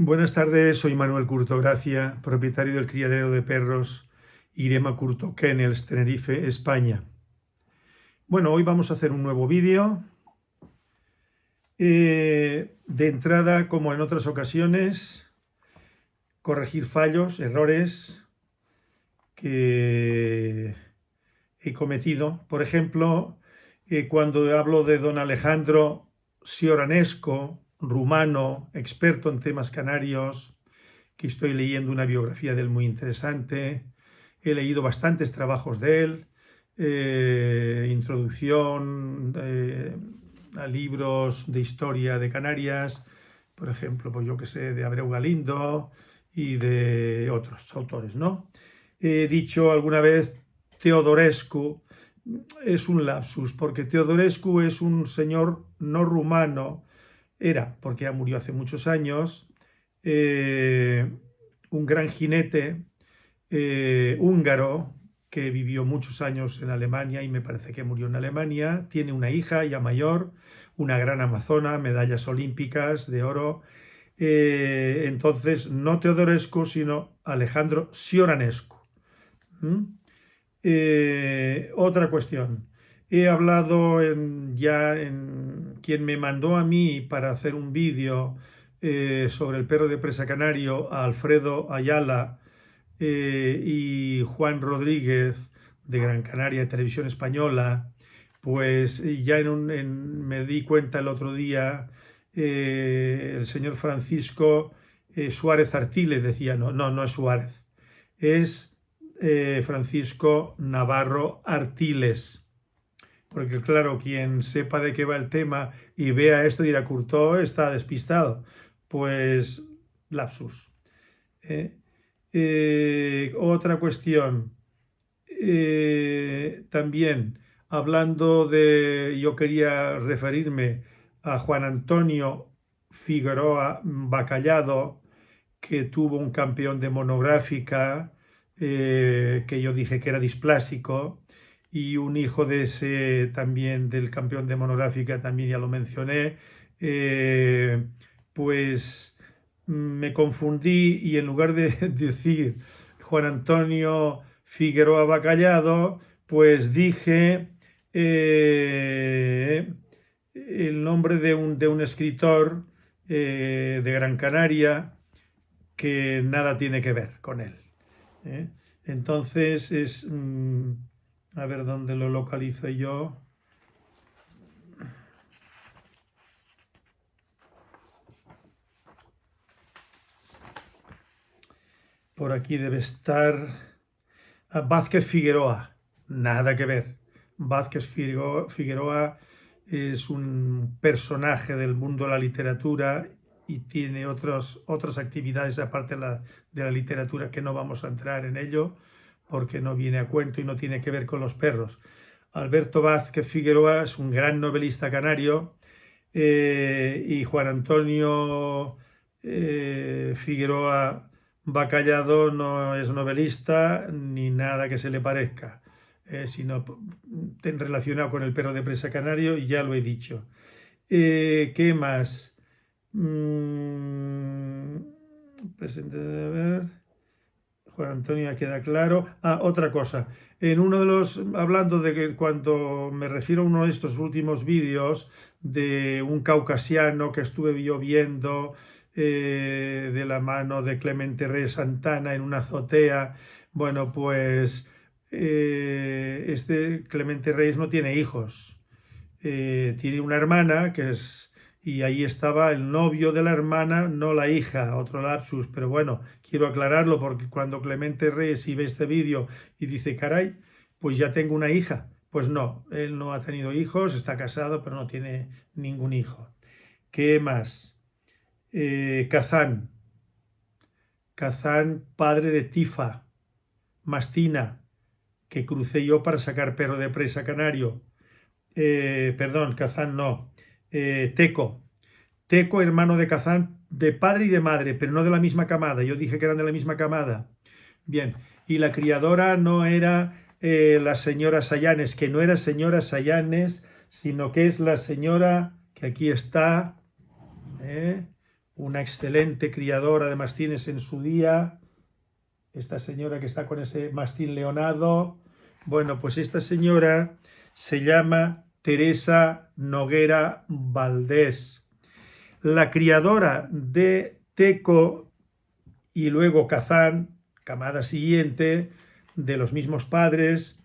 Buenas tardes, soy Manuel Curto Gracia, propietario del criadero de perros Irema Curto Kennels, Tenerife, España. Bueno, hoy vamos a hacer un nuevo vídeo. Eh, de entrada, como en otras ocasiones, corregir fallos, errores que he cometido. Por ejemplo, eh, cuando hablo de don Alejandro Sioranesco, rumano, experto en temas canarios, que estoy leyendo una biografía de él muy interesante. He leído bastantes trabajos de él, eh, introducción eh, a libros de historia de Canarias, por ejemplo, pues yo que sé, de Abreu Galindo y de otros autores, ¿no? He dicho alguna vez Teodorescu, es un lapsus, porque Teodorescu es un señor no rumano, era, porque ya murió hace muchos años, eh, un gran jinete eh, húngaro que vivió muchos años en Alemania y me parece que murió en Alemania. Tiene una hija ya mayor, una gran amazona, medallas olímpicas de oro. Eh, entonces, no Teodorescu, sino Alejandro Sioranescu. Otra cuestión. He hablado ya en quien me mandó a mí para hacer un vídeo eh, sobre el perro de presa canario, Alfredo Ayala eh, y Juan Rodríguez de Gran Canaria, de Televisión Española, pues ya en me di cuenta el otro día, eh, el señor Francisco Suárez Artiles decía, no, no, no es Suárez, es Francisco Navarro Artiles porque claro, quien sepa de qué va el tema y vea esto dirá, Curto está despistado. Pues lapsus. ¿eh? Eh, otra cuestión. Eh, también, hablando de, yo quería referirme a Juan Antonio Figueroa Bacallado, que tuvo un campeón de monográfica, que yo dije que era displásico, y un hijo de ese también del campeón de monográfica, también ya lo mencioné, eh, pues me confundí y en lugar de decir Juan Antonio Figueroa Bacallado, pues dije eh, el nombre de un, de un escritor eh, de Gran Canaria que nada tiene que ver con él. Entonces es... Mm, a ver dónde lo localizo yo. Por aquí debe estar ah, Vázquez Figueroa. Nada que ver. Vázquez Figueroa es un personaje del mundo de la literatura y tiene otras actividades aparte de la, de la literatura que no vamos a entrar en ello porque no viene a cuento y no tiene que ver con los perros. Alberto Vázquez Figueroa es un gran novelista canario eh, y Juan Antonio eh, Figueroa Bacallado no es novelista ni nada que se le parezca, eh, sino relacionado con el perro de presa canario y ya lo he dicho. ¿Qué más? Mm, presente de ver. Juan Antonio queda claro. Ah, otra cosa. En uno de los, hablando de que cuando me refiero a uno de estos últimos vídeos de un caucasiano que estuve yo viendo eh, de la mano de Clemente Reyes Santana en una azotea, bueno, pues eh, este Clemente Reyes no tiene hijos. Eh, tiene una hermana que es y ahí estaba el novio de la hermana, no la hija, otro lapsus, pero bueno, quiero aclararlo porque cuando Clemente Reyes ve este vídeo y dice, caray, pues ya tengo una hija, pues no, él no ha tenido hijos, está casado, pero no tiene ningún hijo. ¿Qué más? Eh, Kazán, Kazán, padre de Tifa, Mastina, que crucé yo para sacar perro de presa canario. Eh, perdón, Kazán no, eh, Teco. Teco, hermano de Kazán, de padre y de madre, pero no de la misma camada. Yo dije que eran de la misma camada. Bien, y la criadora no era eh, la señora Sayanes, que no era señora Sayanes, sino que es la señora que aquí está, ¿eh? una excelente criadora de mastines en su día, esta señora que está con ese mastín leonado, bueno, pues esta señora se llama Teresa Noguera Valdés, la criadora de Teco y luego Kazán, camada siguiente, de los mismos padres,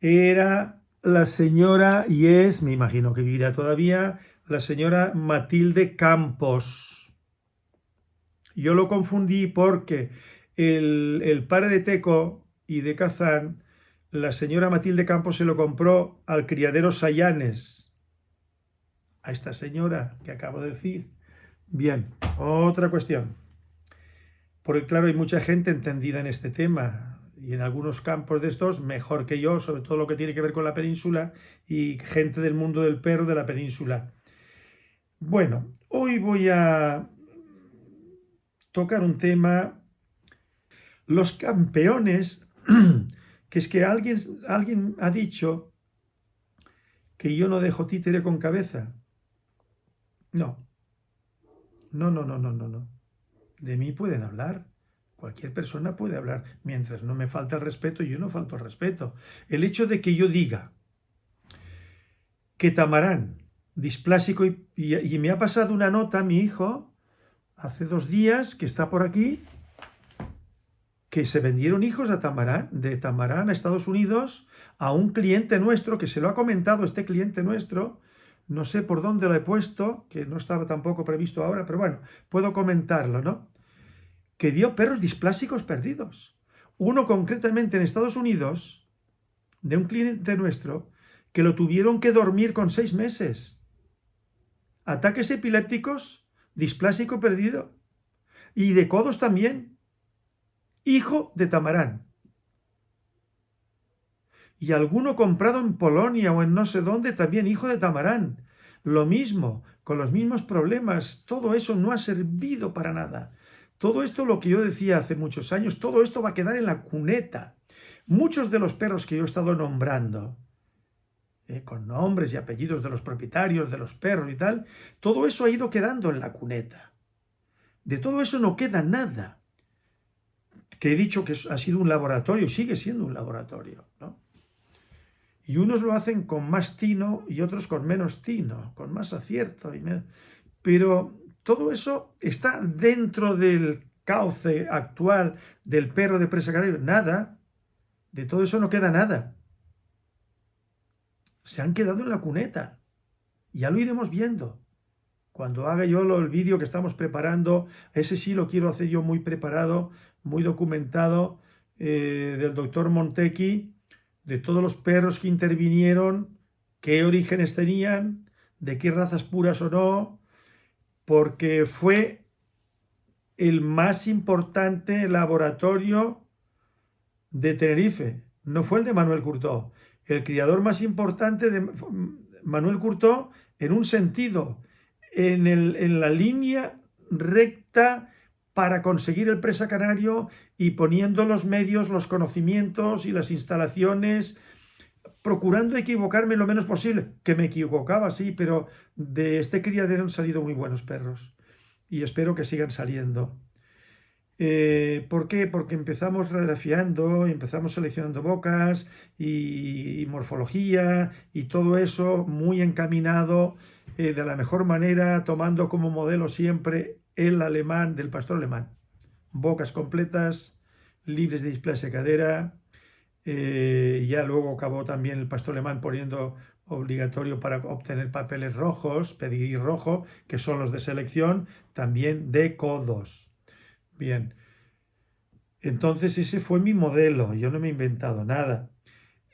era la señora, y es, me imagino que vivirá todavía, la señora Matilde Campos. Yo lo confundí porque el, el padre de Teco y de Kazán, la señora Matilde Campos se lo compró al criadero Sayanes, a esta señora que acabo de decir. Bien, otra cuestión. Porque claro, hay mucha gente entendida en este tema y en algunos campos de estos mejor que yo, sobre todo lo que tiene que ver con la península y gente del mundo del perro de la península. Bueno, hoy voy a tocar un tema, los campeones, que es que alguien, alguien ha dicho que yo no dejo títere con cabeza. No, no, no, no, no, no. De mí pueden hablar. Cualquier persona puede hablar. Mientras no me falta el respeto, yo no falto el respeto. El hecho de que yo diga que Tamarán, displásico, y, y, me ha pasado una nota, mi hijo, hace dos días, que está por aquí, que se vendieron hijos a Tamarán, de Tamarán a Estados Unidos, a un cliente nuestro, que se lo ha comentado este cliente nuestro, no sé por dónde lo he puesto, que no estaba tampoco previsto ahora, pero bueno, puedo comentarlo, ¿no? Que dio perros displásicos perdidos. Uno concretamente en Estados Unidos, de un cliente nuestro, que lo tuvieron que dormir con seis meses. Ataques epilépticos, displásico perdido. Y de codos también. Hijo de Tamarán y alguno comprado en Polonia o en no sé dónde, también hijo de Tamarán. Lo mismo, con los mismos problemas, todo eso no ha servido para nada. Todo esto, lo que yo decía hace muchos años, todo esto va a quedar en la cuneta. Muchos de los perros que yo he estado nombrando, eh, con nombres y apellidos de los propietarios de los perros y tal, todo eso ha ido quedando en la cuneta. De todo eso no queda nada. Que he dicho que ha sido un laboratorio, sigue siendo un laboratorio, ¿no? Y unos lo hacen con más tino y otros con menos tino, con más acierto. Pero todo eso está dentro del cauce actual del perro de presa canario. Nada. De todo eso no queda nada. Se han quedado en la cuneta. Ya lo iremos viendo. Cuando haga yo el vídeo que estamos preparando, ese sí lo quiero hacer yo muy preparado, muy documentado, eh, del doctor Montequi, de todos los perros que intervinieron, qué orígenes tenían, de qué razas puras o no, porque fue el más importante laboratorio de Tenerife, no fue el de Manuel Curtó. El criador más importante de Manuel Curtó en un sentido, en, la línea recta para conseguir el presa canario y poniendo los medios, los conocimientos y las instalaciones, procurando equivocarme lo menos posible, que me equivocaba, sí, pero de este criadero han salido muy buenos perros y espero que sigan saliendo. Eh, ¿Por qué? Porque empezamos radiografiando, empezamos seleccionando bocas y, morfología y todo eso muy encaminado eh, de la mejor manera, tomando como modelo siempre el alemán del pastor alemán. Bocas completas, libres de displasia cadera. Eh, ya luego acabó también el pastor alemán poniendo obligatorio para obtener papeles rojos, pedir rojo, que son los de selección, también de codos. Bien, entonces ese fue mi modelo, yo no me he inventado nada.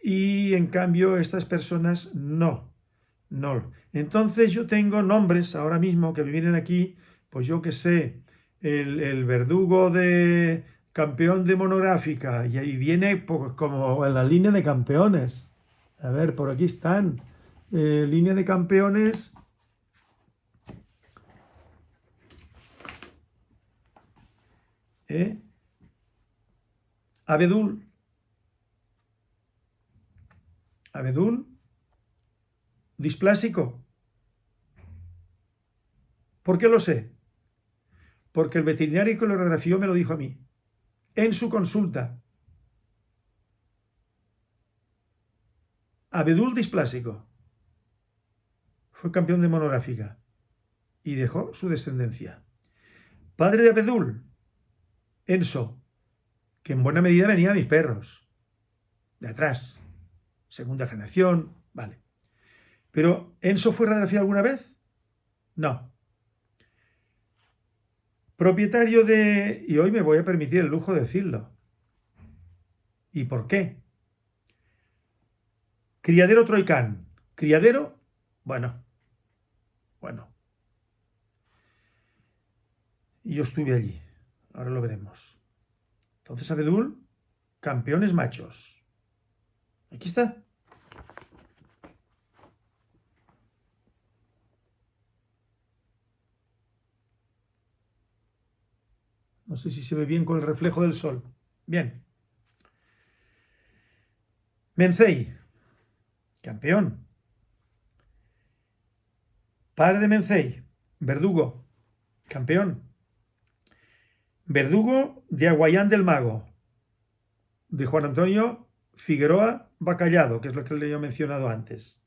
Y en cambio estas personas no, Entonces yo tengo nombres ahora mismo que me vienen aquí pues yo que sé, el, verdugo de campeón de monográfica, y ahí viene pues, como en la línea de campeones. A ver, por aquí están. Eh, línea de campeones. ¿Eh? Abedul. Abedul. Displásico. ¿Por qué lo sé? porque el veterinario que lo radiografió me lo dijo a mí, en su consulta. Abedul displásico. Fue campeón de monográfica y dejó su descendencia. Padre de Abedul, Enso, que en buena medida venía a mis perros, de atrás, segunda generación, vale. Pero, ¿Enso fue radiografiado alguna vez? No. Propietario de... Y hoy me voy a permitir el lujo de decirlo. ¿Y por qué? Criadero Troicán. ¿Criadero? Bueno. Bueno. Y yo estuve allí. Ahora lo veremos. Entonces, Abedul, campeones machos. Aquí está. No sé si se ve bien con el reflejo del sol. Bien. Mencei, campeón. Padre de Mencei, Verdugo, campeón. Verdugo de Aguayán del Mago, de Juan Antonio Figueroa Bacallado, que es lo que le he mencionado antes.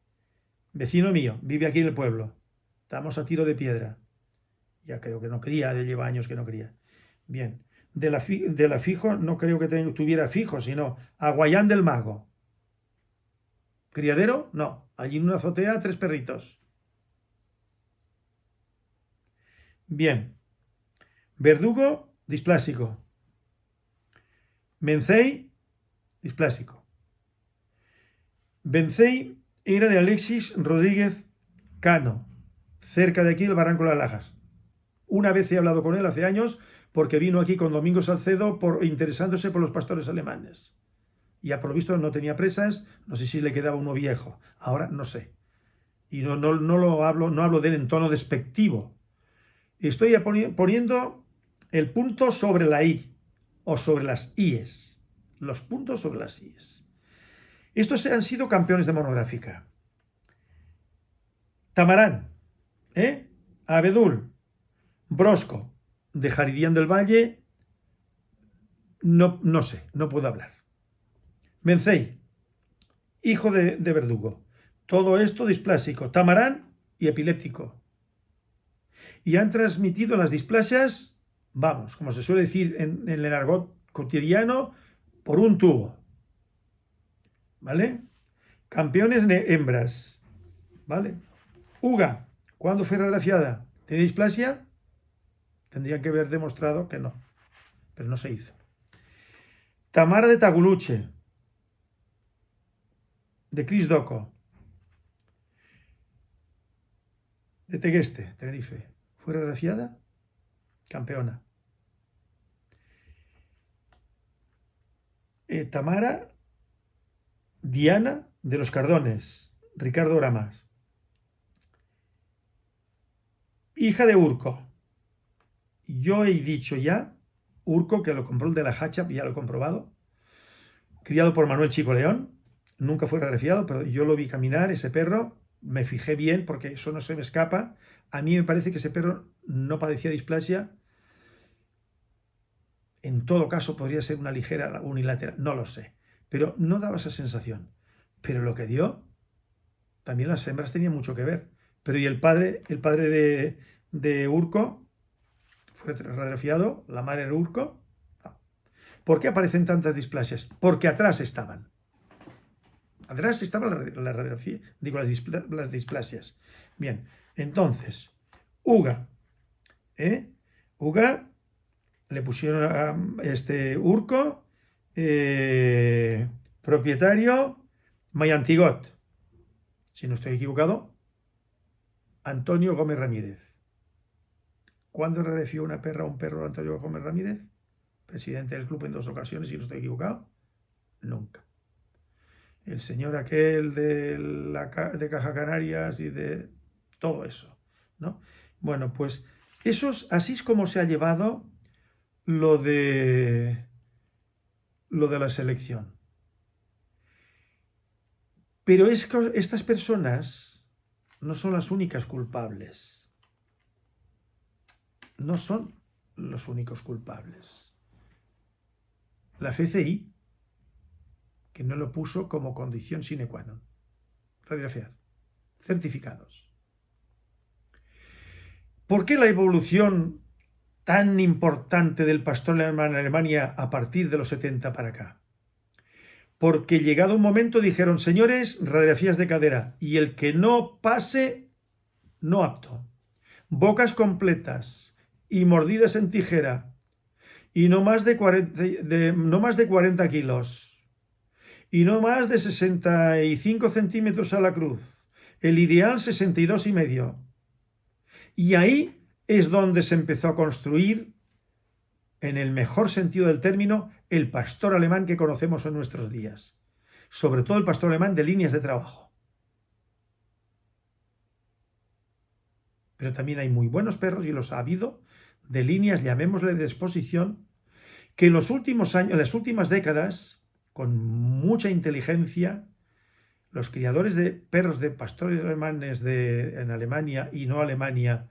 Vecino mío, vive aquí en el pueblo. Estamos a tiro de piedra. Ya creo que no quería, de lleva años que no quería. Bien. De la, fijo, no creo que tuviera fijo, sino Aguayán del Mago. ¿Criadero? No. Allí en una azotea, tres perritos. Bien. Verdugo, displásico. Mencei, displásico. Bencei era de Alexis Rodríguez Cano, cerca de aquí el Barranco de las Lajas. Una vez he hablado con él hace años porque vino aquí con Domingo Salcedo por, interesándose por los pastores alemanes. Y a lo visto no tenía presas, no sé si le quedaba uno viejo, ahora no sé. Y no, no, no lo hablo, no hablo de él en tono despectivo. Estoy poniendo el punto sobre la I, o sobre las IES. Los puntos sobre las IES. Estos han sido campeones de monográfica. Tamarán, ¿eh? Abedul, Brosco, de Jaridían del Valle, no, no sé, no puedo hablar. Mencei, hijo de, Verdugo. Todo esto displásico, tamarán y epiléptico. Y han transmitido las displasias, vamos, como se suele decir en, el argot cotidiano, por un tubo. ¿Vale? Campeones hembras. ¿Vale? Uga, ¿cuándo fue regraciada? ¿Tiene displasia? Tendrían que haber demostrado que no, pero no se hizo. Tamara de Taguluche, de Cris Doco, de Tegueste, Tenerife. ¿Fue regraciada? Campeona. Eh, Tamara Diana de los Cardones, Ricardo Ramas. Hija de Urco, yo he dicho ya, Urco, que lo compró el de la Hacha, ya lo he comprobado, criado por Manuel Chico León, nunca fue refiado, pero yo lo vi caminar, ese perro, me fijé bien porque eso no se me escapa. A mí me parece que ese perro no padecía displasia. En todo caso podría ser una ligera unilateral, no lo sé, pero no daba esa sensación. Pero lo que dio, también las hembras tenían mucho que ver. Pero y el padre, el padre de, de Urco, radiografiado, la madre era Urco. ¿Por qué aparecen tantas displasias? Porque atrás estaban. Atrás estaba la, digo, las, displasias. Bien, entonces, Uga. ¿eh? Uga le pusieron a este Urco, eh, propietario Mayantigot. Si no estoy equivocado, Antonio Gómez Ramírez. ¿Cuándo agradeció una perra a un perro Antonio Gómez Ramírez? Presidente del club en dos ocasiones, si no estoy equivocado. Nunca. El señor aquel de, la, de Caja Canarias y de todo eso. ¿no? Bueno, pues eso así es como se ha llevado lo de, lo de la selección. Pero es que estas personas no son las únicas culpables no son los únicos culpables. La FCI, que no lo puso como condición sine qua non. Radiografiar. Certificados. ¿Por qué la evolución tan importante del pastor alemán en Alemania a partir de los 70 para acá? Porque llegado un momento dijeron, señores, radiografías de cadera, y el que no pase, no apto. Bocas completas y mordidas en tijera, y no más de 40, no más de 40 kilos, y no más de 65 centímetros a la cruz. El ideal 62 y medio. Y ahí es donde se empezó a construir, en el mejor sentido del término, el pastor alemán que conocemos en nuestros días. Sobre todo el pastor alemán de líneas de trabajo. Pero también hay muy buenos perros y los ha habido de líneas, llamémosle de exposición, que en los últimos años, en las últimas décadas, con mucha inteligencia, los criadores de perros de pastores alemanes de, en Alemania y no Alemania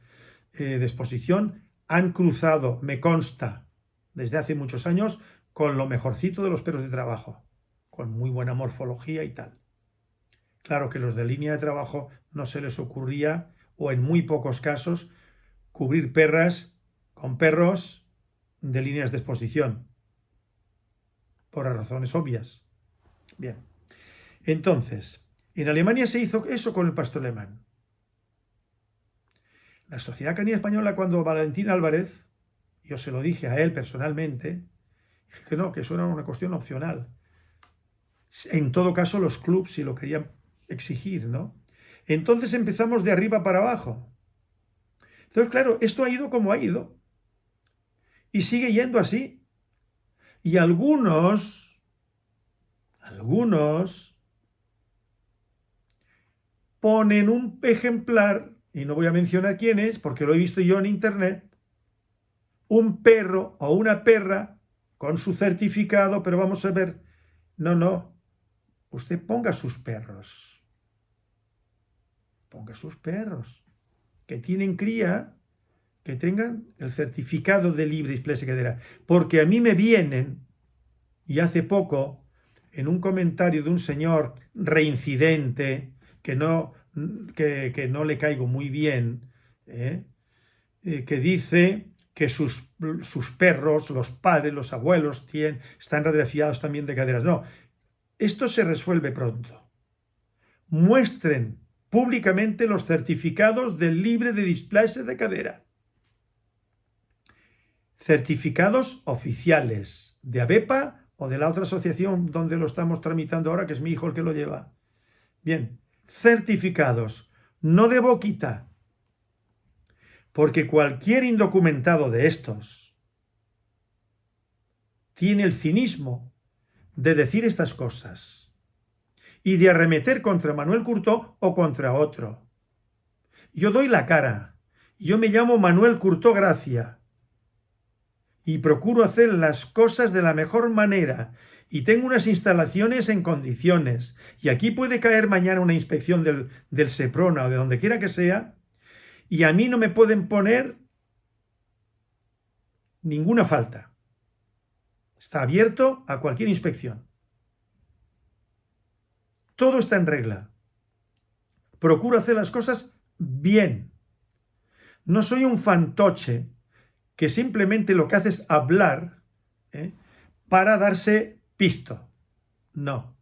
eh, de exposición han cruzado, me consta, desde hace muchos años, con lo mejorcito de los perros de trabajo, con muy buena morfología y tal. Claro que los de línea de trabajo no se les ocurría, o en muy pocos casos, cubrir perras con perros de líneas de exposición, por razones obvias. Bien, entonces, en Alemania se hizo eso con el pastor alemán. La Sociedad Canina Española, cuando Valentín Álvarez, yo se lo dije a él personalmente, que no, que eso era una cuestión opcional. En todo caso, los clubs si lo querían exigir, ¿no? Entonces empezamos de arriba para abajo. Entonces, claro, esto ha ido como ha ido. Y sigue yendo así. Y algunos, algunos, ponen un ejemplar, y no voy a mencionar quién es, porque lo he visto yo en internet, un perro o una perra con su certificado, pero vamos a ver, no, no, usted ponga sus perros, ponga sus perros, que tienen cría, que tengan el certificado de libre displasia cadera, porque a mí me vienen, y hace poco, en un comentario de un señor reincidente, que no, que, no le caigo muy bien, ¿eh? Eh, que dice que sus, sus perros, los padres, los abuelos, tienen, están radiografiados también de caderas. No, esto se resuelve pronto. Muestren públicamente los certificados del libre de displasia de cadera. Certificados oficiales de ABEPA o de la otra asociación donde lo estamos tramitando ahora, que es mi hijo el que lo lleva. Bien, certificados, no de boquita, porque cualquier indocumentado de estos tiene el cinismo de decir estas cosas y de arremeter contra Manuel Curtó o contra otro. Yo doy la cara. Yo me llamo Manuel Curtó Gracia y procuro hacer las cosas de la mejor manera y tengo unas instalaciones en condiciones y aquí puede caer mañana una inspección del, del SEPRONA o de donde quiera que sea y a mí no me pueden poner ninguna falta. Está abierto a cualquier inspección. Todo está en regla. Procuro hacer las cosas bien. No soy un fantoche que simplemente lo que hace es hablar ¿eh? para darse pisto. No.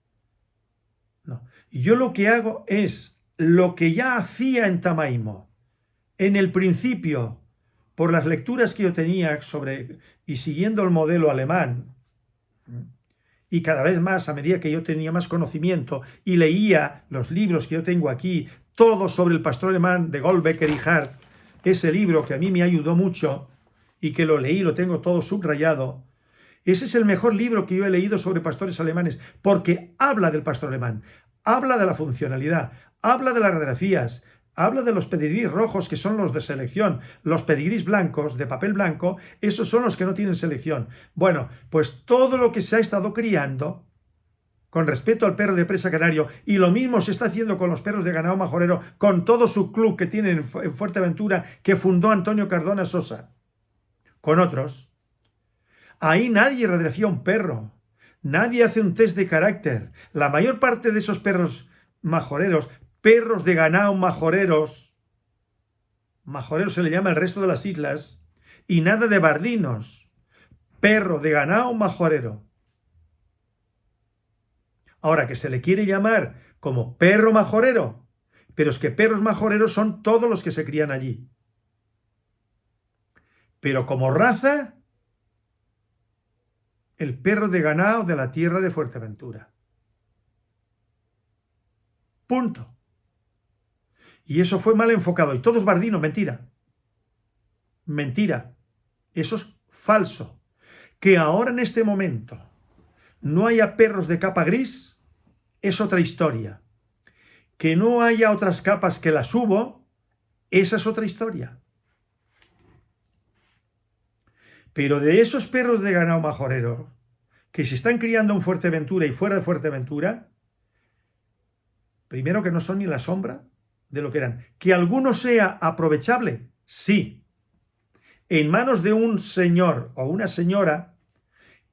No. Yo lo que hago es lo que ya hacía en Tamaimo en el principio, por las lecturas que yo tenía sobre y siguiendo el modelo alemán, y cada vez más a medida que yo tenía más conocimiento y leía los libros que yo tengo aquí, todos sobre el pastor alemán de Goldbecker y Hart, ese libro que a mí me ayudó mucho y que lo leí, lo tengo todo subrayado, ese es el mejor libro que yo he leído sobre pastores alemanes, porque habla del pastor alemán, habla de la funcionalidad, habla de las radiografías, Habla de los pedigrís rojos, que son los de selección. Los pedigrís blancos, de papel blanco, esos son los que no tienen selección. Bueno, pues todo lo que se ha estado criando con respecto al perro de presa canario, y lo mismo se está haciendo con los perros de ganado majorero, con todo su club que tienen en Fuerteventura, que fundó Antonio Cardona Sosa, con otros. Ahí nadie radiografía un perro, nadie hace un test de carácter. La mayor parte de esos perros majoreros, perros de ganado majoreros, majoreros se le llama el resto de las islas, y nada de bardinos, perro de ganado majorero. Ahora que se le quiere llamar como perro majorero, pero es que perros majoreros son todos los que se crían allí. Pero como raza, el perro de ganado de la tierra de Fuerteventura. Punto. Y eso fue mal enfocado. Y todo es bardino, mentira. Mentira. Eso es falso. Que ahora en este momento no haya perros de capa gris es otra historia. Que no haya otras capas que las hubo, esa es otra historia. Pero de esos perros de ganado majorero que se están criando en Fuerteventura y fuera de Fuerteventura, primero que no son ni la sombra de lo que eran. Que alguno sea aprovechable, sí. En manos de un señor o una señora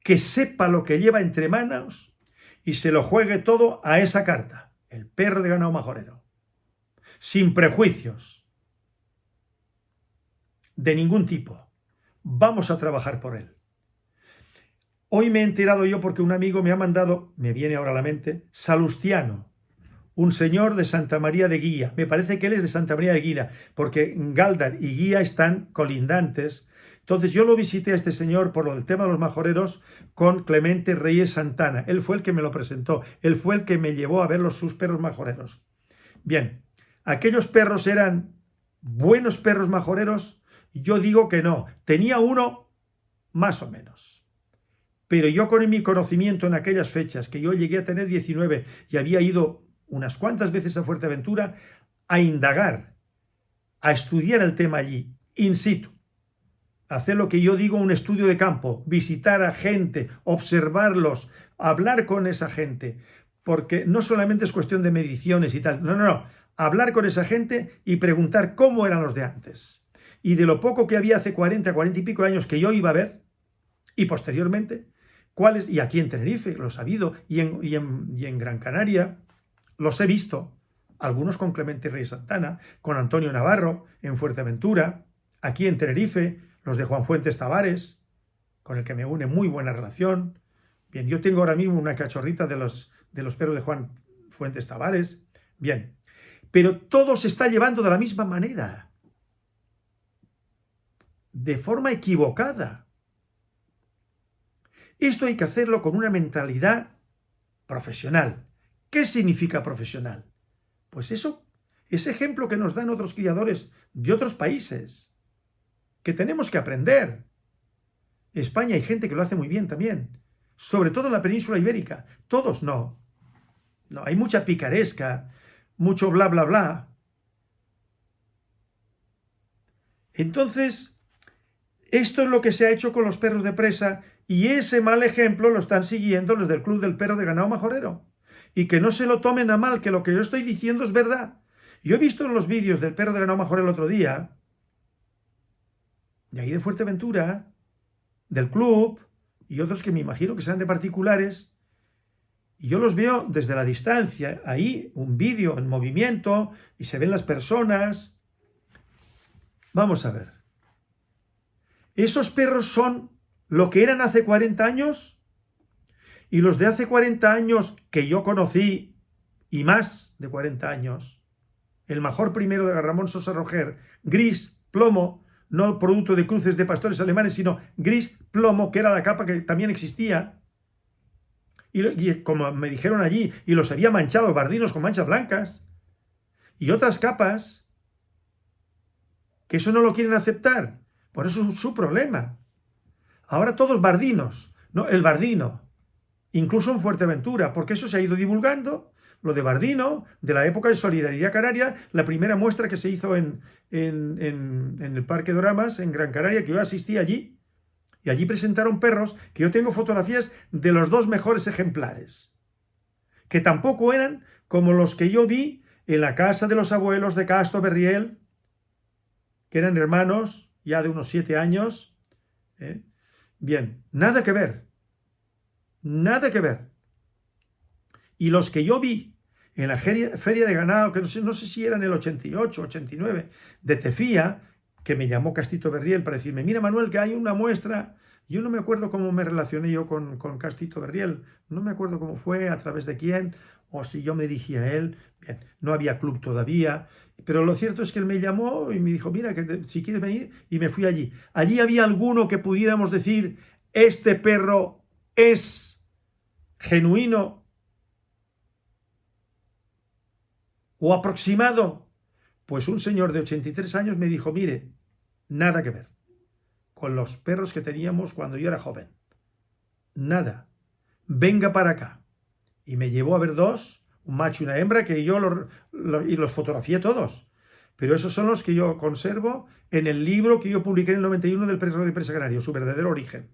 que sepa lo que lleva entre manos y se lo juegue todo a esa carta, el perro de ganado majorero. Sin prejuicios. De ningún tipo. Vamos a trabajar por él. Hoy me he enterado yo porque un amigo me ha mandado, me viene ahora a la mente, Salustiano, un señor de Santa María de Guía. Me parece que él es de Santa María de Guía, porque Galdar y Guía están colindantes. Entonces yo lo visité a este señor por lo del tema de los majoreros con Clemente Reyes Santana. Él fue el que me lo presentó, él fue el que me llevó a ver los sus perros majoreros. Bien, ¿aquellos perros eran buenos perros majoreros? Yo digo que no. Tenía uno más o menos. Pero yo con mi conocimiento en aquellas fechas, que yo llegué a tener 19 y había ido unas cuantas veces a Fuerteventura a indagar, a estudiar el tema allí, in situ, hacer lo que yo digo un estudio de campo, visitar a gente, observarlos, hablar con esa gente, porque no solamente es cuestión de mediciones y tal, no, no, no, hablar con esa gente y preguntar cómo eran los de antes y de lo poco que había hace 40, 40 y pico años que yo iba a ver, y posteriormente, cuáles, y aquí en Tenerife, los ha habido, y en, y en, Gran Canaria, los he visto, algunos con Clemente Rey Santana, con Antonio Navarro, en Fuerteventura, aquí en Tenerife, los de Juan Fuentes Tavares, con el que me une muy buena relación. Bien, yo tengo ahora mismo una cachorrita de los, de los perros de Juan Fuentes Tavares. Bien, pero todo se está llevando de la misma manera de forma equivocada. Esto hay que hacerlo con una mentalidad profesional. ¿Qué significa profesional? Pues eso, ese ejemplo que nos dan otros criadores de otros países, que tenemos que aprender. España hay gente que lo hace muy bien también, sobre todo en la península ibérica. Todos no. No, hay mucha picaresca, mucho bla, bla, bla. Entonces, esto es lo que se ha hecho con los perros de presa y ese mal ejemplo lo están siguiendo los del Club del Perro de Ganado Majorero. Y que no se lo tomen a mal, que lo que yo estoy diciendo es verdad. Yo he visto en los vídeos del Perro de Ganado Majorero el otro día, de ahí de Fuerteventura, del club, y otros que me imagino que sean de particulares, y yo los veo desde la distancia, ahí un vídeo en movimiento, y se ven las personas. Vamos a ver. Esos perros son lo que eran hace 40 años y los de hace 40 años que yo conocí y más de 40 años. El mejor primero de Ramón Sosa Roger, gris, plomo, no producto de cruces de pastores alemanes, sino gris, plomo, que era la capa que también existía. Y, y, como me dijeron allí, y los había manchado bardinos con manchas blancas. Y otras capas, que eso no lo quieren aceptar. Por eso es su problema. Ahora todos bardinos, ¿no? El bardino, incluso en Fuerteventura, porque eso se ha ido divulgando, lo de Bardino, de la época de Solidaridad Canaria, la primera muestra que se hizo en, en, el Parque Doramas, en Gran Canaria, que yo asistí allí, y allí presentaron perros, que yo tengo fotografías de los dos mejores ejemplares, que tampoco eran como los que yo vi en la casa de los abuelos de Castro Berriel, que eran hermanos, ya de unos siete años, ¿eh? Bien, nada que ver. Nada que ver. Y los que yo vi en la feria de ganado, que no sé, no sé si era en el 88, 89, de Tefía, que me llamó Castito Berriel para decirme, mira Manuel, que hay una muestra yo no me acuerdo cómo me relacioné yo con, con Castito Berriel, no me acuerdo cómo fue, a través de quién, o si yo me dirigí a él, bien, no había club todavía, pero lo cierto es que él me llamó y me dijo, mira, que si quieres venir, y me fui allí. Allí había alguno que pudiéramos decir, este perro es genuino o aproximado. Pues un señor de 83 años me dijo, mire, nada que ver con los perros que teníamos cuando yo era joven. Nada. Venga para acá. Y me llevó a ver dos, un macho y una hembra, que yo los, y los fotografié todos. Pero esos son los que yo conservo en el libro que yo publiqué en el 91 del perro de presa canario, su verdadero origen.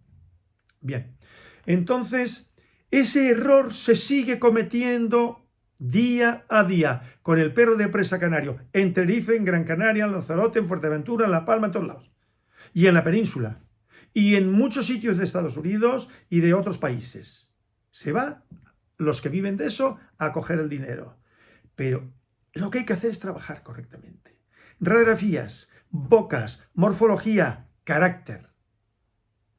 Bien. Entonces, ese error se sigue cometiendo día a día con el perro de presa canario en Tenerife, en Gran Canaria, en Lanzarote, en Fuerteventura, en La Palma, en todos lados y en la península y en muchos sitios de Estados Unidos y de otros países. Se va los que viven de eso a coger el dinero. Pero lo que hay que hacer es trabajar correctamente. Radiografías, bocas, morfología, carácter,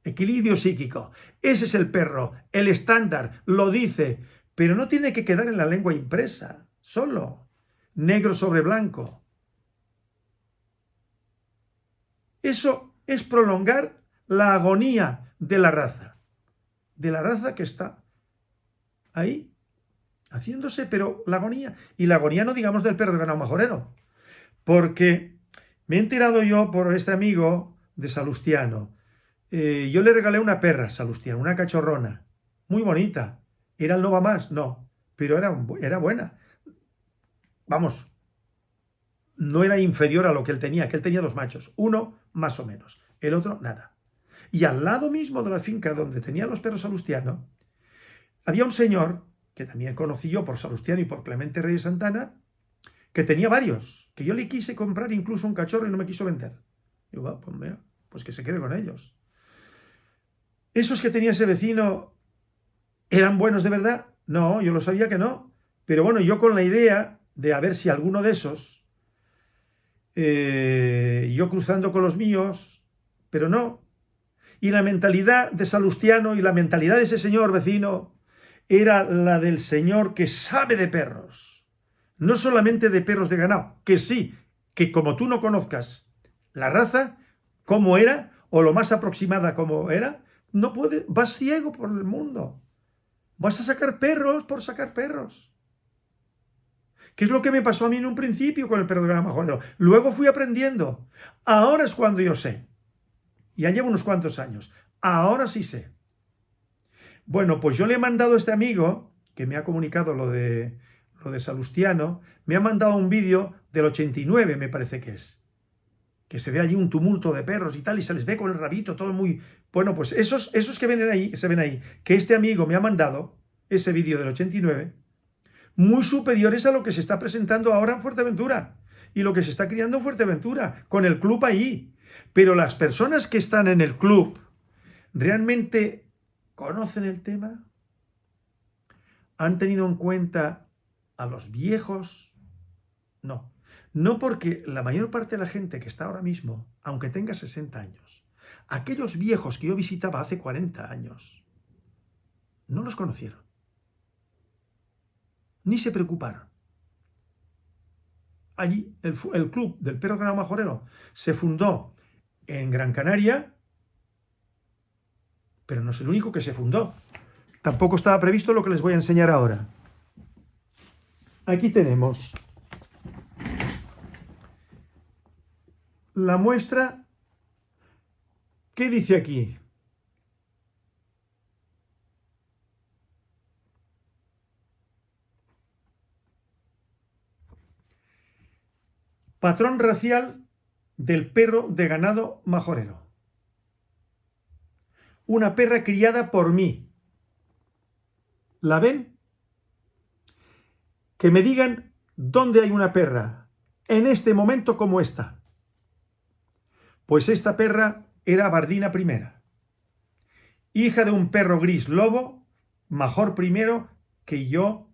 equilibrio psíquico. Ese es el perro, el estándar, lo dice, pero no tiene que quedar en la lengua impresa, solo, negro sobre blanco. Eso es prolongar la agonía de la raza, de la raza que está ahí haciéndose, pero la agonía, y la agonía no digamos del perro de ganado majorero, porque me he enterado yo por este amigo de Salustiano, eh, yo le regalé una perra Salustiano, una cachorrona, muy bonita, ¿era el Nova Más? No, pero era, era buena. Vamos, no era inferior a lo que él tenía, que él tenía dos machos, uno más o menos, el otro nada. Y al lado mismo de la finca donde tenían los perros Salustiano, había un señor, que también conocí yo por Salustiano y por Clemente Reyes Santana, que tenía varios, que yo le quise comprar incluso un cachorro y no me quiso vender. Digo, pues, pues que se quede con ellos. ¿Esos que tenía ese vecino eran buenos de verdad? No, yo lo sabía que no. Pero bueno, yo con la idea de a ver si alguno de esos eh, yo cruzando con los míos, pero no. Y la mentalidad de Salustiano y la mentalidad de ese señor vecino era la del señor que sabe de perros. No solamente de perros de ganado, que sí, que como tú no conozcas la raza, cómo era, o lo más aproximada como era, no puedes, vas ciego por el mundo. Vas a sacar perros por sacar perros. ¿Qué es lo que me pasó a mí en un principio con el perro de gran majorero? Luego fui aprendiendo. Ahora es cuando yo sé. Ya llevo unos cuantos años. Ahora sí sé. Bueno, pues yo le he mandado a este amigo, que me ha comunicado lo de, lo de Salustiano, me ha mandado un vídeo del 89, me parece que es. Que se ve allí un tumulto de perros y tal, y se les ve con el rabito, todo muy... Bueno, pues esos, esos que, ven ahí, se ven ahí, que este amigo me ha mandado, ese vídeo del 89, muy superiores a lo que se está presentando ahora en Fuerteventura y lo que se está criando en Fuerteventura, con el club ahí. Pero las personas que están en el club, ¿realmente conocen el tema? ¿Han tenido en cuenta a los viejos? No. No porque la mayor parte de la gente que está ahora mismo, aunque tenga 60 años, aquellos viejos que yo visitaba hace 40 años, no los conocieron ni se preocuparon. Allí, el, club del perro ganado majorero se fundó en Gran Canaria, pero no es el único que se fundó. Tampoco estaba previsto lo que les voy a enseñar ahora. Aquí tenemos la muestra. ¿Qué dice aquí? Patrón racial del perro de ganado majorero. Una perra criada por mí. ¿La ven? Que me digan dónde hay una perra en este momento como esta. Pues esta perra era Bardina primera. hija de un perro gris lobo, mejor primero, que yo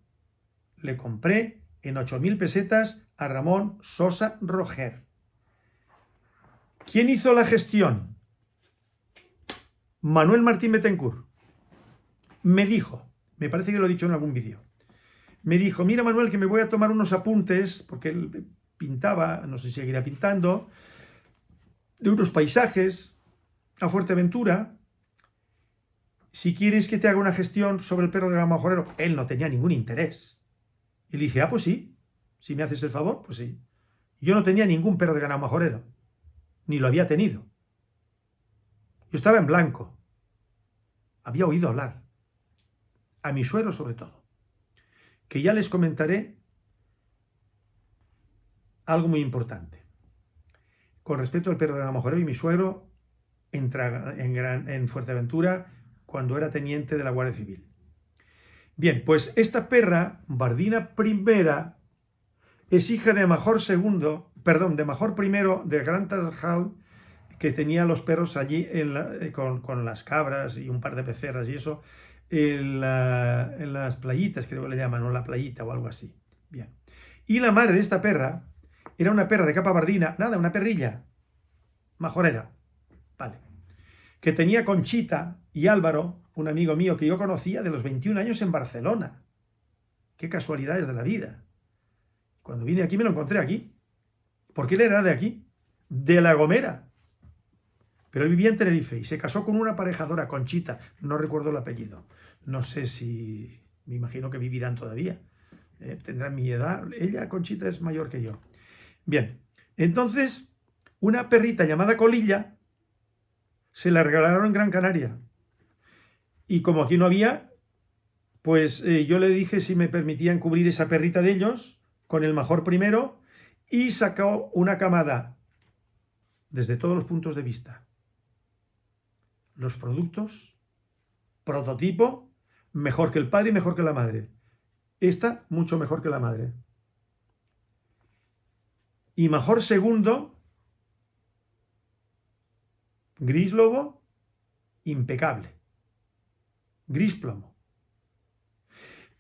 le compré en 8.000 pesetas a Ramón Sosa Roger. ¿Quién hizo la gestión? Manuel Martín Betancourt. Me dijo, me parece que lo he dicho en algún vídeo, me dijo, mira Manuel, que me voy a tomar unos apuntes, porque él pintaba, no sé si seguirá pintando, de unos paisajes a Fuerteventura. Si quieres que te haga una gestión sobre el perro de Majorero, él no tenía ningún interés. Y le dije, ah, pues sí, si me haces el favor, pues sí. Yo no tenía ningún perro de ganado majorero, ni lo había tenido. Yo estaba en blanco. Había oído hablar. A mi suero sobre todo. Que ya les comentaré algo muy importante. Con respecto al perro de ganado majorero y mi suero en, en Fuerteventura cuando era teniente de la Guardia Civil. Bien, pues esta perra, Bardina Primera, es hija de Major Segundo, perdón, de Major Primero de Gran Tarjal, que tenía los perros allí eh, con, las cabras y un par de pecerras y eso, en, las playitas, creo que le llaman, o la playita o algo así. Bien. Y la madre de esta perra era una perra de capa bardina, nada, una perrilla, majorera, vale, que tenía Conchita y Álvaro, un amigo mío que yo conocía de los 21 años en Barcelona. Qué casualidades de la vida. Cuando vine aquí me lo encontré aquí. Porque él era de aquí, de La Gomera. Pero él vivía en Tenerife y se casó con una aparejadora, Conchita, no recuerdo el apellido. No sé si, me imagino que vivirán todavía. Eh, tendrán mi edad. Ella, Conchita, es mayor que yo. Bien, entonces, una perrita llamada Colilla se la regalaron en Gran Canaria. Y como aquí no había, pues eh, yo le dije si me permitían cubrir esa perrita de ellos con el mejor primero y sacó una camada desde todos los puntos de vista. Los productos, prototipo, mejor que el padre y mejor que la madre. Esta, mucho mejor que la madre. Y mejor segundo, gris lobo, impecable gris plomo.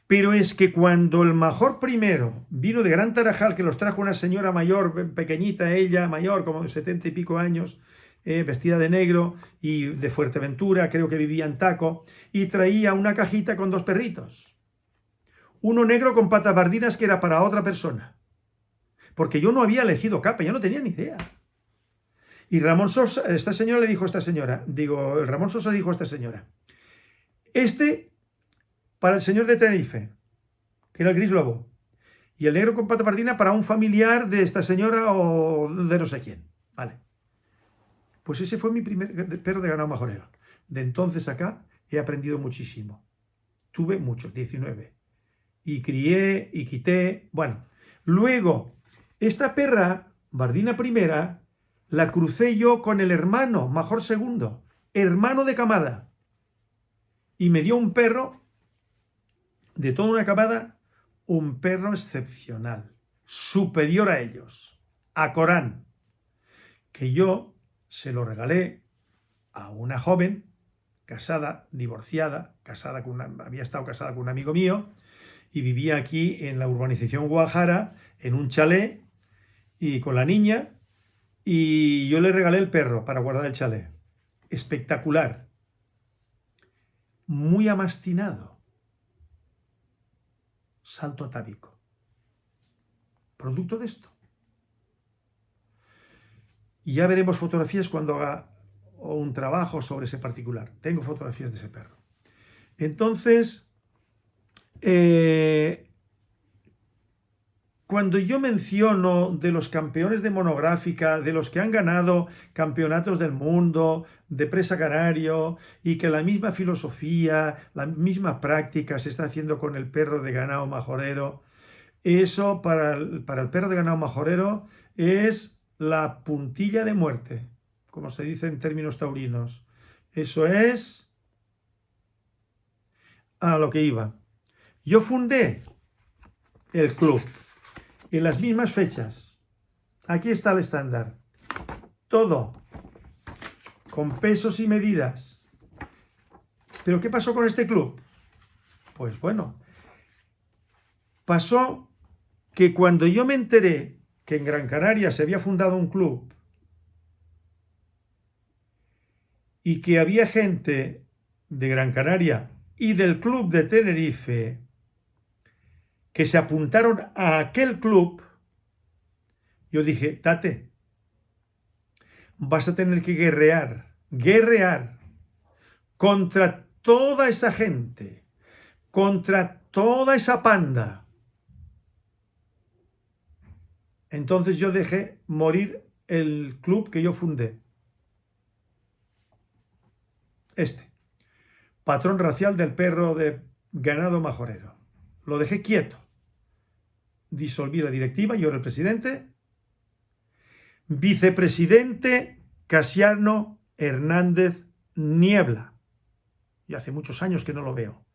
Pero es que cuando el mejor primero vino de Gran Tarajal, que los trajo una señora mayor, pequeñita ella, mayor, como de setenta y pico años, eh, vestida de negro y de Fuerteventura, creo que vivía en Taco, y traía una cajita con dos perritos. Uno negro con patas bardinas que era para otra persona. Porque yo no había elegido capa, yo no tenía ni idea. Y Ramón Sosa, esta señora le dijo a esta señora, digo, Ramón Sosa dijo a esta señora, este para el señor de Tenerife, que era el gris lobo. Y el negro con pata pardina para un familiar de esta señora o de no sé quién. Vale. Pues ese fue mi primer perro de ganado majorero. De entonces acá he aprendido muchísimo. Tuve muchos, 19. Y crié y quité. Bueno, luego, esta perra, Bardina primera, la crucé yo con el hermano, mejor segundo, hermano de camada y me dio un perro de toda una camada, un perro excepcional, superior a ellos, a Corán, que yo se lo regalé a una joven casada, divorciada, casada con había estado casada con un amigo mío y vivía aquí en la urbanización Guajara, en un chalet y con la niña y yo le regalé el perro para guardar el chalet. Espectacular muy amastinado. Salto atávico. Producto de esto. Y ya veremos fotografías cuando haga un trabajo sobre ese particular. Tengo fotografías de ese perro. Entonces, eh, cuando yo menciono de los campeones de monográfica, de los que han ganado campeonatos del mundo, de presa canario, y que la misma filosofía, la misma práctica se está haciendo con el perro de ganado majorero, eso para el, para el perro de ganado majorero es la puntilla de muerte, como se dice en términos taurinos. Eso es a lo que iba. Yo fundé el club en las mismas fechas. Aquí está el estándar. Todo con pesos y medidas. ¿Pero qué pasó con este club? Pues bueno, pasó que cuando yo me enteré que en Gran Canaria se había fundado un club y que había gente de Gran Canaria y del club de Tenerife que se apuntaron a aquel club, yo dije, Tate, vas a tener que guerrear, guerrear contra toda esa gente, contra toda esa panda. Entonces yo dejé morir el club que yo fundé. Este. Patrón racial del perro de ganado majorero. Lo dejé quieto. Disolví la directiva, yo era el presidente. Vicepresidente Casiano Hernández Niebla. Y hace muchos años que no lo veo.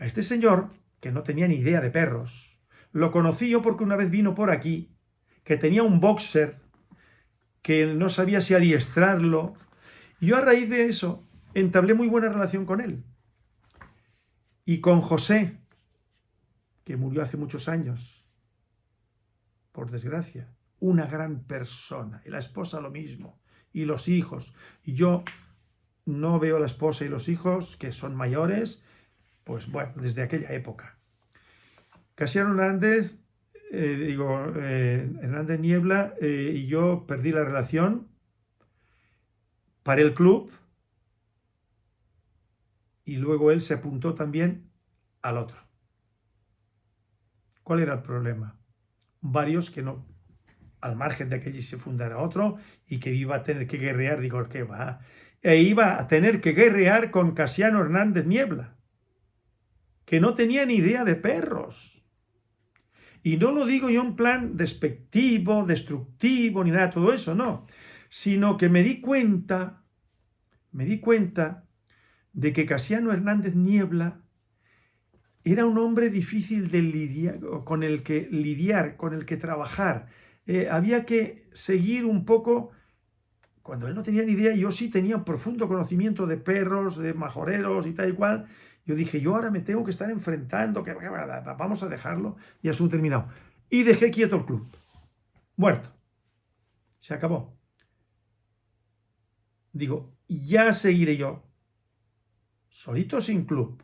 A este señor, que no tenía ni idea de perros, lo conocí yo porque una vez vino por aquí, que tenía un boxer, que no sabía si adiestrarlo. Yo a raíz de eso entablé muy buena relación con él. Y con José, que murió hace muchos años, por desgracia, una gran persona, y la esposa lo mismo, y los hijos. Y yo no veo a la esposa y los hijos, que son mayores, pues bueno, desde aquella época. Casiano Hernández, eh, digo, eh, Hernández Niebla eh, y yo perdí la relación para el club, y luego él se apuntó también al otro. ¿Cuál era el problema? Varios que no, al margen de que allí se fundara otro y que iba a tener que guerrear, digo, ¿qué va? E iba a tener que guerrear con Casiano Hernández Niebla, que no tenía ni idea de perros. Y no lo digo yo en plan despectivo, destructivo, ni nada de todo eso, no. Sino que me di cuenta, me di cuenta de que Casiano Hernández Niebla era un hombre difícil de lidiar, con el que lidiar, con el que trabajar. Eh, había que seguir un poco, cuando él no tenía ni idea, yo sí tenía un profundo conocimiento de perros, de majoreros y tal y cual. Yo dije, yo ahora me tengo que estar enfrentando, que vamos a dejarlo y asunto terminado. Y dejé quieto el club. Muerto. Se acabó. Digo, ya seguiré yo solito sin club.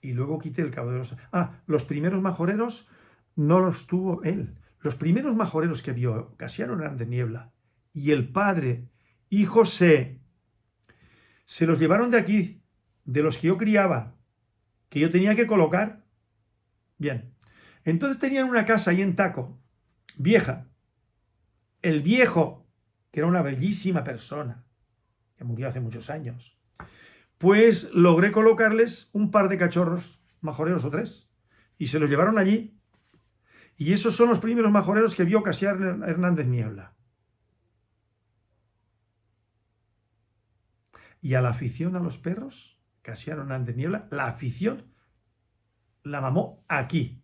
Y luego quité el cabo de los... Ah, los primeros majoreros no los tuvo él. Los primeros majoreros que vio Casiano Hernández Niebla y el padre y José se los llevaron de aquí, de los que yo criaba, que yo tenía que colocar. Bien, entonces tenían una casa ahí en Taco, vieja. El viejo, que era una bellísima persona, que murió hace muchos años, pues logré colocarles un par de cachorros majoreros o tres, y se los llevaron allí. Y esos son los primeros majoreros que vio Casiano Hernández Niebla. Y a la afición a los perros, Casiano Hernández Niebla, la afición la mamó aquí.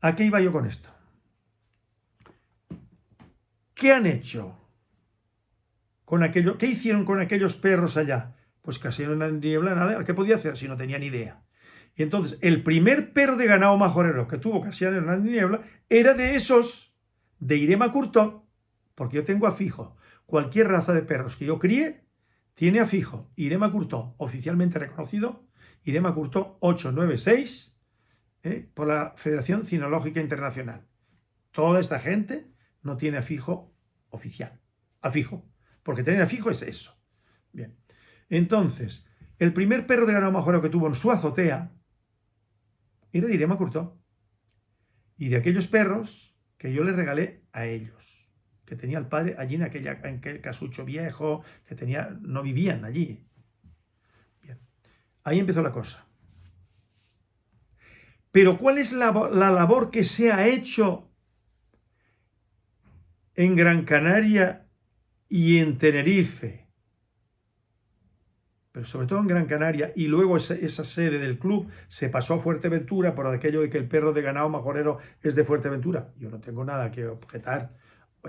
¿A qué iba yo con esto? ¿Qué han hecho? Con aquello, ¿Qué hicieron con aquellos perros allá? Pues casi no niebla nada. ¿Qué podía hacer si no tenía ni idea? Y entonces, el primer perro de ganado majorero que tuvo Casiano Hernández Niebla era de esos, de Irema Curto, porque yo tengo a fijo. Cualquier raza de perros que yo críe tiene a fijo Irema Curto, oficialmente reconocido, Irema Curto 896, ¿eh? por la Federación Cinológica Internacional. Toda esta gente no tiene afijo oficial, afijo, porque tener afijo es eso. Bien, entonces, el primer perro de ganado majorero que tuvo en su azotea era de Irema Curto, y de aquellos perros que yo le regalé a ellos, que tenía el padre allí en, aquella, en aquel casucho viejo, que tenía, no vivían allí. Bien, ahí empezó la cosa. Pero ¿cuál es la, la labor que se ha hecho en Gran Canaria y en Tenerife, pero sobre todo en Gran Canaria, y luego esa, sede del club se pasó a Fuerteventura por aquello de que el perro de ganado majorero es de Fuerteventura. Yo no tengo nada que objetar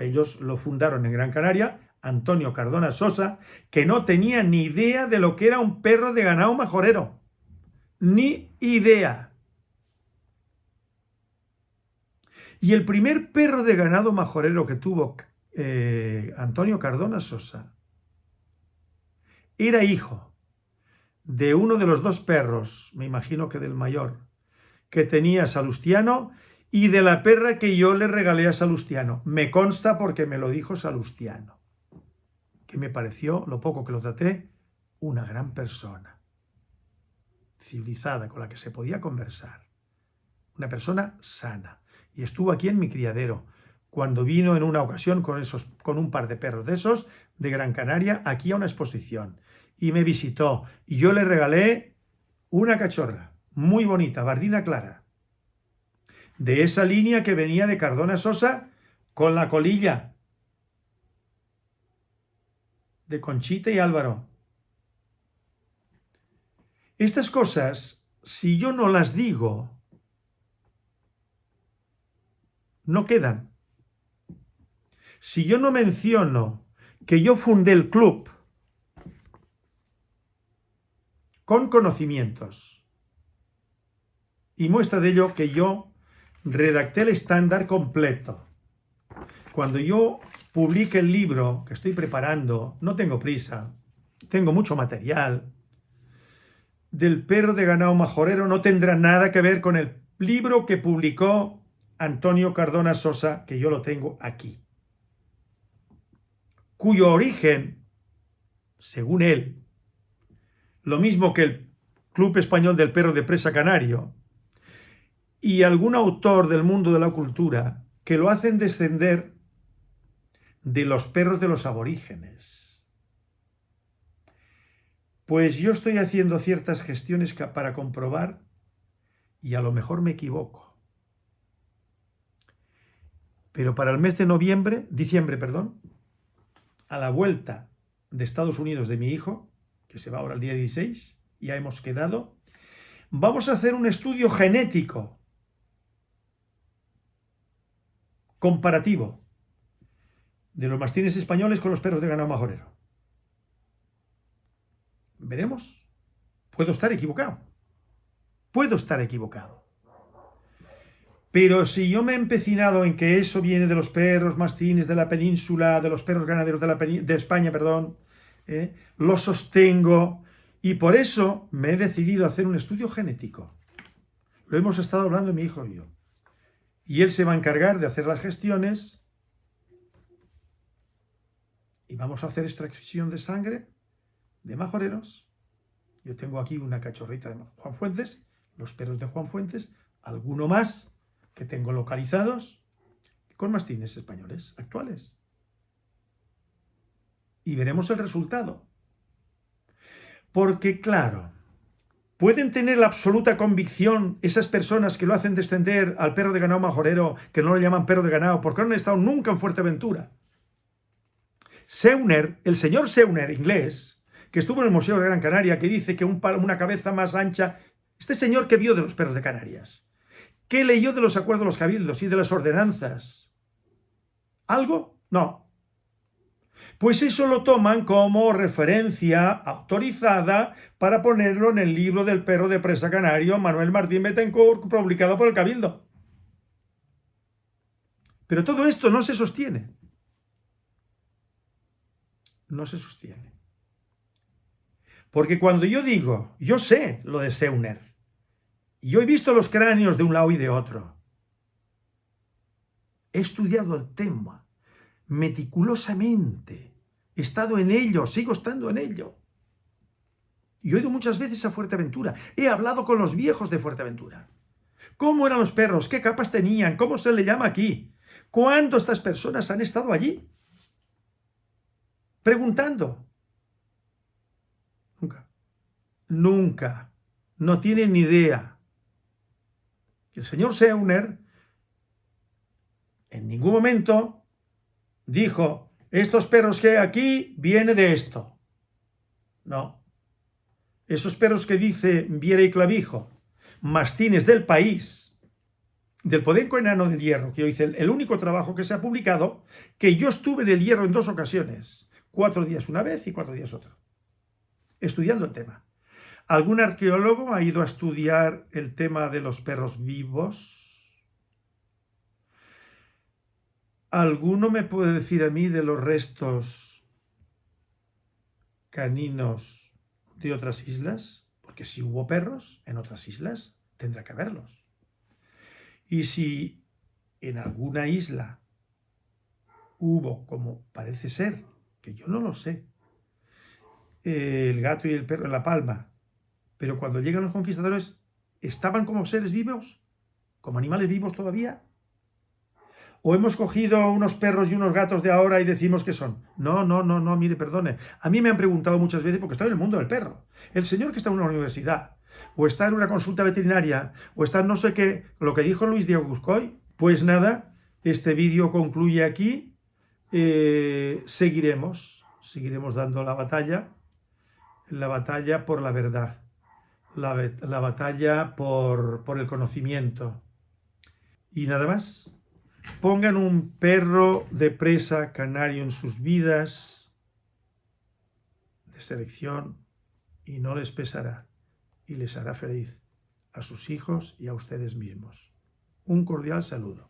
ellos lo fundaron en Gran Canaria, Antonio Cardona Sosa, que no tenía ni idea de lo que era un perro de ganado majorero. Ni idea. Y el primer perro de ganado majorero que tuvo eh, Antonio Cardona Sosa era hijo de uno de los dos perros, me imagino que del mayor, que tenía Salustiano y de la perra que yo le regalé a Salustiano. Me consta porque me lo dijo Salustiano, que me pareció, lo poco que lo traté, una gran persona, civilizada, con la que se podía conversar, una persona sana. Y estuvo aquí en mi criadero, cuando vino en una ocasión con, esos, con un par de perros de esos, de Gran Canaria, aquí a una exposición. Y me visitó, y yo le regalé una cachorra, muy bonita, bardina clara, de esa línea que venía de Cardona Sosa con la colilla de Conchita y Álvaro. Estas cosas, si yo no las digo, no quedan. Si yo no menciono que yo fundé el club con conocimientos, y muestra de ello que yo redacté el estándar completo. Cuando yo publique el libro que estoy preparando, no tengo prisa, tengo mucho material, del perro de ganado majorero no tendrá nada que ver con el libro que publicó Antonio Cardona Sosa, que yo lo tengo aquí, cuyo origen, según él, lo mismo que el Club Español del Perro de Presa Canario, y algún autor del mundo de la cultura que lo hacen descender de los perros de los aborígenes. Pues yo estoy haciendo ciertas gestiones para comprobar y a lo mejor me equivoco. Pero para el mes de noviembre, diciembre, perdón, a la vuelta de Estados Unidos de mi hijo, que se va ahora el día 16, ya hemos quedado, vamos a hacer un estudio genético comparativo de los mastines españoles con los perros de ganado majorero. Veremos. Puedo estar equivocado. Puedo estar equivocado. Pero si yo me he empecinado en que eso viene de los perros mastines de la península, de los perros ganaderos de, la de España, perdón, ¿eh? lo sostengo y por eso me he decidido hacer un estudio genético. Lo hemos estado hablando mi hijo y yo y él se va a encargar de hacer las gestiones y vamos a hacer extracción de sangre de majoreros. Yo tengo aquí una cachorrita de Juan Fuentes, los perros de Juan Fuentes, alguno más que tengo localizados con mastines españoles actuales. Y veremos el resultado. Porque claro, ¿Pueden tener la absoluta convicción esas personas que lo hacen descender al perro de ganado majorero, que no lo llaman perro de ganado, porque no han estado nunca en Fuerteventura? Seuner, el señor Seuner, inglés, que estuvo en el Museo de Gran Canaria, que dice que una cabeza más ancha... Este señor que vio de los perros de Canarias, ¿qué leyó de los acuerdos de los cabildos y de las ordenanzas? ¿Algo? No. Pues eso lo toman como referencia autorizada para ponerlo en el libro del perro de presa canario Manuel Martín Betancourt, publicado por el Cabildo. Pero todo esto no se sostiene. No se sostiene. Porque cuando yo digo, yo sé lo de Seuner, yo he visto los cráneos de un lado y de otro, he estudiado el tema meticulosamente, He estado en ello, sigo estando en ello. Y he ido muchas veces a Fuerteventura. He hablado con los viejos de Fuerteventura. ¿Cómo eran los perros? ¿Qué capas tenían? ¿Cómo se le llama aquí? ¿Cuándo estas personas han estado allí? Preguntando. Nunca. Nunca. No tienen ni idea. El señor Seuner en ningún momento dijo, estos perros que hay aquí viene de esto. No. Esos perros que dice Viera y Clavijo, mastines del país, del Podenco enano del hierro, que yo hice el único trabajo que se ha publicado, que yo estuve en el hierro en dos ocasiones, cuatro días una vez y cuatro días otra, estudiando el tema. ¿Algún arqueólogo ha ido a estudiar el tema de los perros vivos? ¿Alguno me puede decir a mí de los restos caninos de otras islas? Porque si hubo perros en otras islas, tendrá que haberlos. Y si en alguna isla hubo, como parece ser, que yo no lo sé, el gato y el perro en la palma, pero cuando llegan los conquistadores, ¿estaban como seres vivos? ¿Como animales vivos todavía? ¿O hemos cogido unos perros y unos gatos de ahora y decimos que son? No, no, no, no, mire, perdone. A mí me han preguntado muchas veces, porque estoy en el mundo del perro. El señor que está en una universidad, o está en una consulta veterinaria, o está en no sé qué, lo que dijo Luis Diego Guscoy, pues nada, este vídeo concluye aquí, eh, seguiremos, seguiremos dando la batalla, la batalla por la verdad, la, la batalla por, por el conocimiento. Y nada más. Pongan un perro de presa canario en sus vidas de selección y no les pesará y les hará feliz a sus hijos y a ustedes mismos. Un cordial saludo.